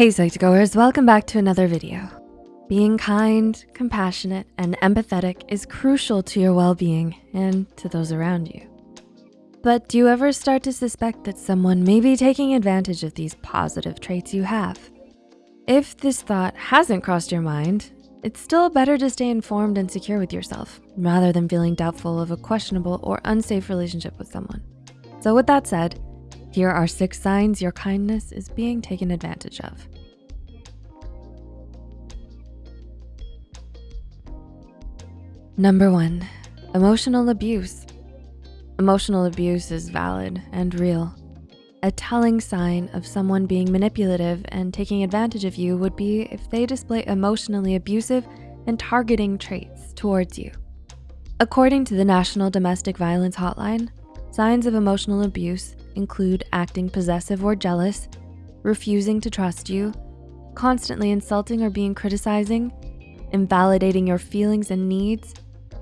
Hey Psych2Goers, welcome back to another video. Being kind, compassionate, and empathetic is crucial to your well-being and to those around you. But do you ever start to suspect that someone may be taking advantage of these positive traits you have? If this thought hasn't crossed your mind, it's still better to stay informed and secure with yourself rather than feeling doubtful of a questionable or unsafe relationship with someone. So with that said, here are six signs your kindness is being taken advantage of. Number one, emotional abuse. Emotional abuse is valid and real. A telling sign of someone being manipulative and taking advantage of you would be if they display emotionally abusive and targeting traits towards you. According to the National Domestic Violence Hotline, signs of emotional abuse include acting possessive or jealous, refusing to trust you, constantly insulting or being criticizing, invalidating your feelings and needs,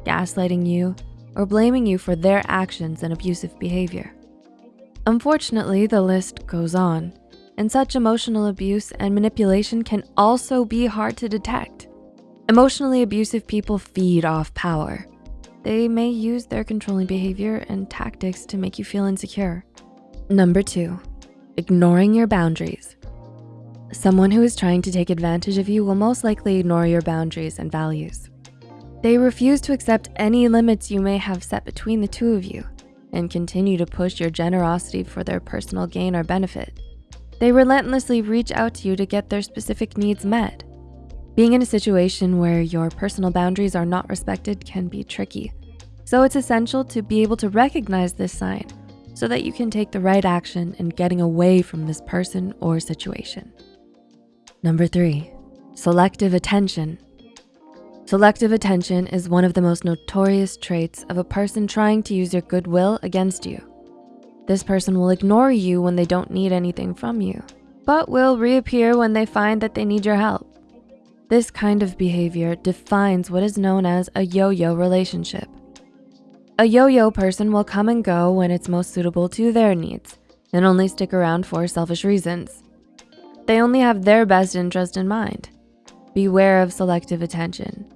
gaslighting you, or blaming you for their actions and abusive behavior. Unfortunately, the list goes on, and such emotional abuse and manipulation can also be hard to detect. Emotionally abusive people feed off power. They may use their controlling behavior and tactics to make you feel insecure. Number two, ignoring your boundaries. Someone who is trying to take advantage of you will most likely ignore your boundaries and values. They refuse to accept any limits you may have set between the two of you and continue to push your generosity for their personal gain or benefit. They relentlessly reach out to you to get their specific needs met. Being in a situation where your personal boundaries are not respected can be tricky. So it's essential to be able to recognize this sign so that you can take the right action in getting away from this person or situation. Number three, selective attention Selective attention is one of the most notorious traits of a person trying to use your goodwill against you. This person will ignore you when they don't need anything from you, but will reappear when they find that they need your help. This kind of behavior defines what is known as a yo-yo relationship. A yo-yo person will come and go when it's most suitable to their needs and only stick around for selfish reasons. They only have their best interest in mind. Beware of selective attention.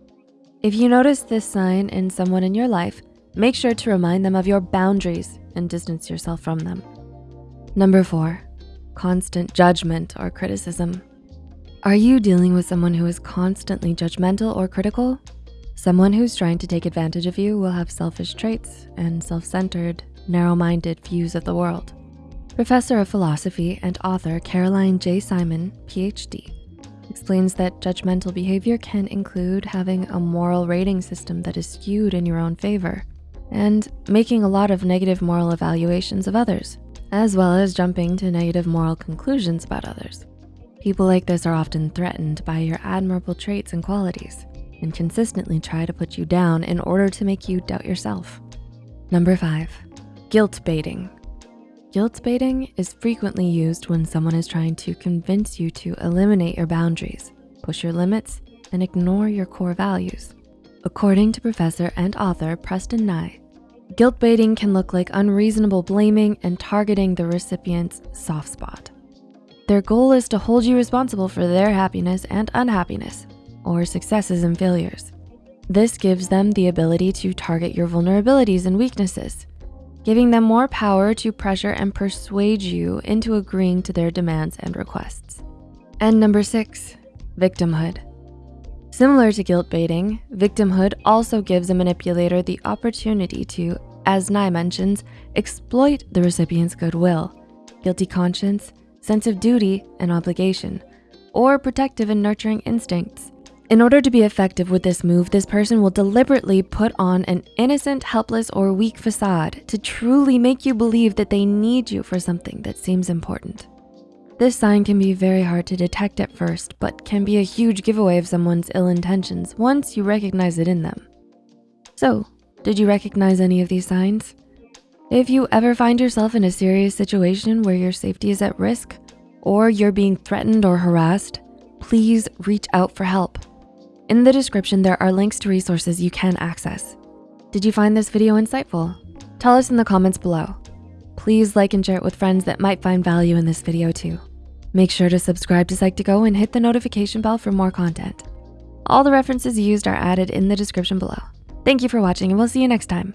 If you notice this sign in someone in your life, make sure to remind them of your boundaries and distance yourself from them. Number four, constant judgment or criticism. Are you dealing with someone who is constantly judgmental or critical? Someone who's trying to take advantage of you will have selfish traits and self-centered, narrow-minded views of the world. Professor of philosophy and author Caroline J. Simon, PhD, explains that judgmental behavior can include having a moral rating system that is skewed in your own favor and making a lot of negative moral evaluations of others, as well as jumping to negative moral conclusions about others. People like this are often threatened by your admirable traits and qualities and consistently try to put you down in order to make you doubt yourself. Number five, guilt baiting. Guilt baiting is frequently used when someone is trying to convince you to eliminate your boundaries, push your limits, and ignore your core values. According to professor and author Preston Ni, guilt baiting can look like unreasonable blaming and targeting the recipient's soft spot. Their goal is to hold you responsible for their happiness and unhappiness, or successes and failures. This gives them the ability to target your vulnerabilities and weaknesses, giving them more power to pressure and persuade you into agreeing to their demands and requests. And number six, victimhood. Similar to guilt baiting, victimhood also gives a manipulator the opportunity to, as Ni mentions, exploit the recipient's goodwill, guilty conscience, sense of duty and obligation, or protective and nurturing instincts in order to be effective with this move, this person will deliberately put on an innocent, helpless, or weak facade to truly make you believe that they need you for something that seems important. This sign can be very hard to detect at first, but can be a huge giveaway of someone's ill intentions once you recognize it in them. So, did you recognize any of these signs? If you ever find yourself in a serious situation where your safety is at risk, or you're being threatened or harassed, please reach out for help. In the description, there are links to resources you can access. Did you find this video insightful? Tell us in the comments below. Please like and share it with friends that might find value in this video too. Make sure to subscribe to Psych2Go and hit the notification bell for more content. All the references used are added in the description below. Thank you for watching and we'll see you next time.